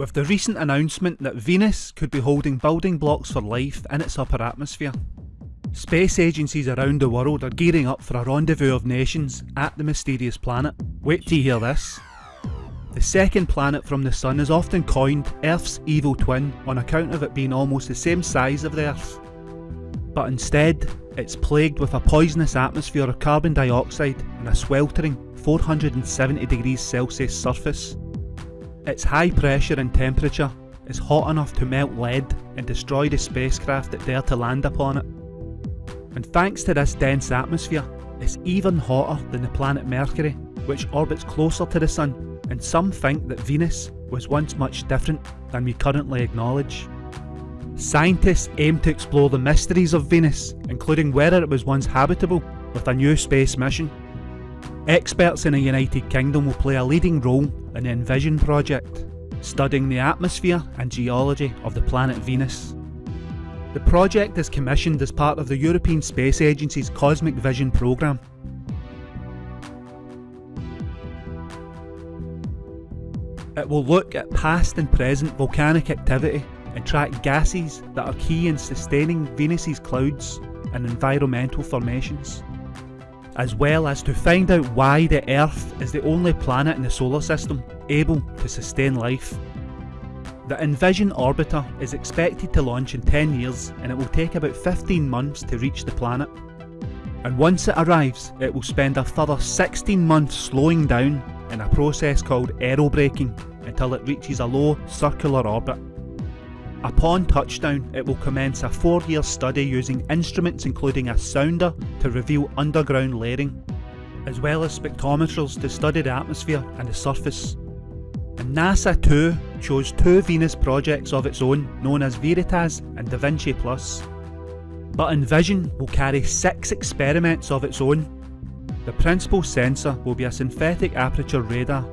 with the recent announcement that Venus could be holding building blocks for life in its upper atmosphere. Space agencies around the world are gearing up for a rendezvous of nations at the mysterious planet. Wait till you hear this. The second planet from the Sun is often coined Earth's evil twin on account of it being almost the same size of the Earth. But instead, it's plagued with a poisonous atmosphere of carbon dioxide and a sweltering 470 degrees Celsius surface. Its high pressure and temperature is hot enough to melt lead and destroy the spacecraft that dare to land upon it. And thanks to this dense atmosphere, it's even hotter than the planet Mercury, which orbits closer to the Sun, and some think that Venus was once much different than we currently acknowledge. Scientists aim to explore the mysteries of Venus, including whether it was once habitable, with a new space mission. Experts in the United Kingdom will play a leading role in the Envision project, studying the atmosphere and geology of the planet Venus. The project is commissioned as part of the European Space Agency's Cosmic Vision programme. It will look at past and present volcanic activity and track gases that are key in sustaining Venus's clouds and environmental formations, as well as to find out why the Earth is the only planet in the solar system able to sustain life the Envision orbiter is expected to launch in 10 years and it will take about 15 months to reach the planet. And once it arrives, it will spend a further 16 months slowing down in a process called aerobraking until it reaches a low circular orbit. Upon touchdown, it will commence a 4 year study using instruments including a sounder to reveal underground layering, as well as spectrometers to study the atmosphere and the surface and NASA too chose two Venus projects of its own known as Veritas and Da Vinci Plus. But Envision will carry six experiments of its own. The principal sensor will be a synthetic aperture radar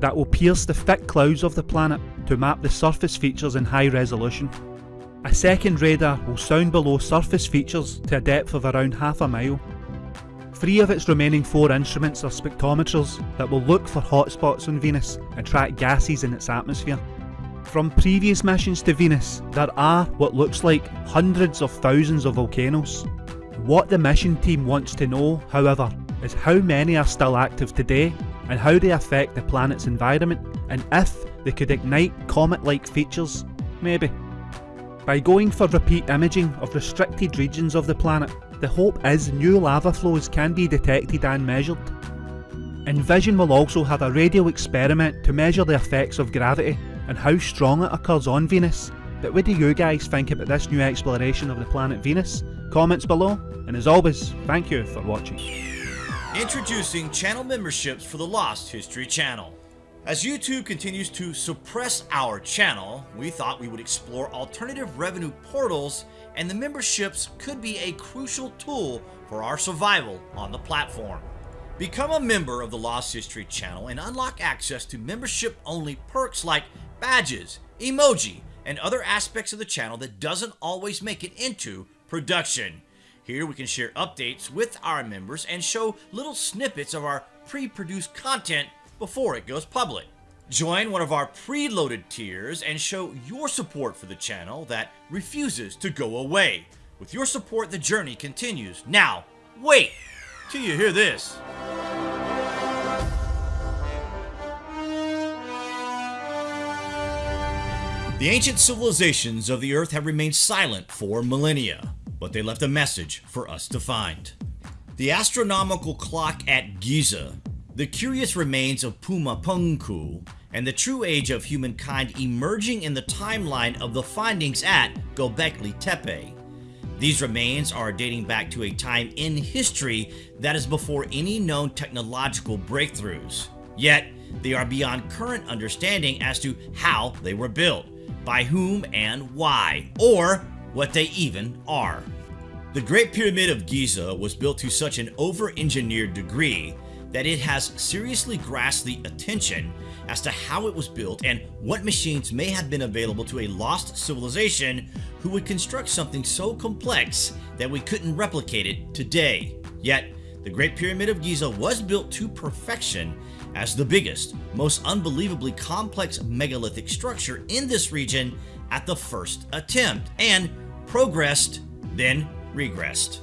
that will pierce the thick clouds of the planet to map the surface features in high resolution. A second radar will sound below surface features to a depth of around half a mile Three of its remaining four instruments are spectrometers that will look for hotspots on Venus and track gases in its atmosphere. From previous missions to Venus, there are what looks like hundreds of thousands of volcanoes. What the mission team wants to know, however, is how many are still active today and how they affect the planet's environment and if they could ignite comet-like features, maybe. By going for repeat imaging of restricted regions of the planet, the hope is new lava flows can be detected and measured. Envision will also have a radio experiment to measure the effects of gravity and how strong it occurs on Venus. But what do you guys think about this new exploration of the planet Venus? Comments below, and as always, thank you for watching. Introducing channel memberships for the Lost History channel. As YouTube continues to suppress our channel, we thought we would explore alternative revenue portals and the memberships could be a crucial tool for our survival on the platform. Become a member of the Lost History channel and unlock access to membership-only perks like badges, emoji, and other aspects of the channel that doesn't always make it into production. Here we can share updates with our members and show little snippets of our pre-produced content before it goes public. Join one of our preloaded tiers and show your support for the channel that refuses to go away. With your support, the journey continues. Now, wait till you hear this. The ancient civilizations of the earth have remained silent for millennia, but they left a message for us to find. The astronomical clock at Giza, the curious remains of Puma Punku, and the true age of humankind emerging in the timeline of the findings at Gobekli Tepe. These remains are dating back to a time in history that is before any known technological breakthroughs. Yet, they are beyond current understanding as to how they were built, by whom and why, or what they even are. The Great Pyramid of Giza was built to such an over-engineered degree that it has seriously grasped the attention as to how it was built and what machines may have been available to a lost civilization who would construct something so complex that we couldn't replicate it today. Yet, the Great Pyramid of Giza was built to perfection as the biggest, most unbelievably complex megalithic structure in this region at the first attempt, and progressed, then regressed.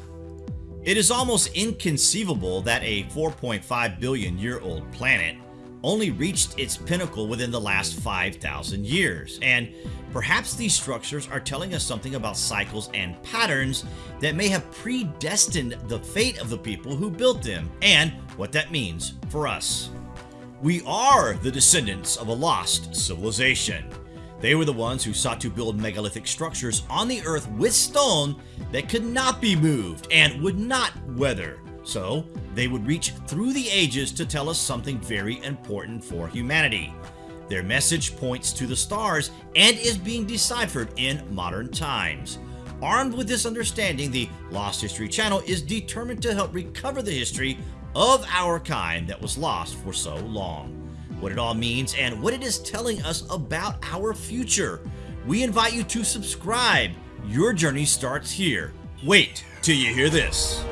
It is almost inconceivable that a 4.5 billion year old planet only reached its pinnacle within the last 5,000 years, and perhaps these structures are telling us something about cycles and patterns that may have predestined the fate of the people who built them, and what that means for us. We are the descendants of a lost civilization. They were the ones who sought to build megalithic structures on the earth with stone that could not be moved and would not weather. So they would reach through the ages to tell us something very important for humanity. Their message points to the stars and is being deciphered in modern times. Armed with this understanding, the Lost History Channel is determined to help recover the history of our kind that was lost for so long. What it all means and what it is telling us about our future. We invite you to subscribe. Your journey starts here. Wait till you hear this.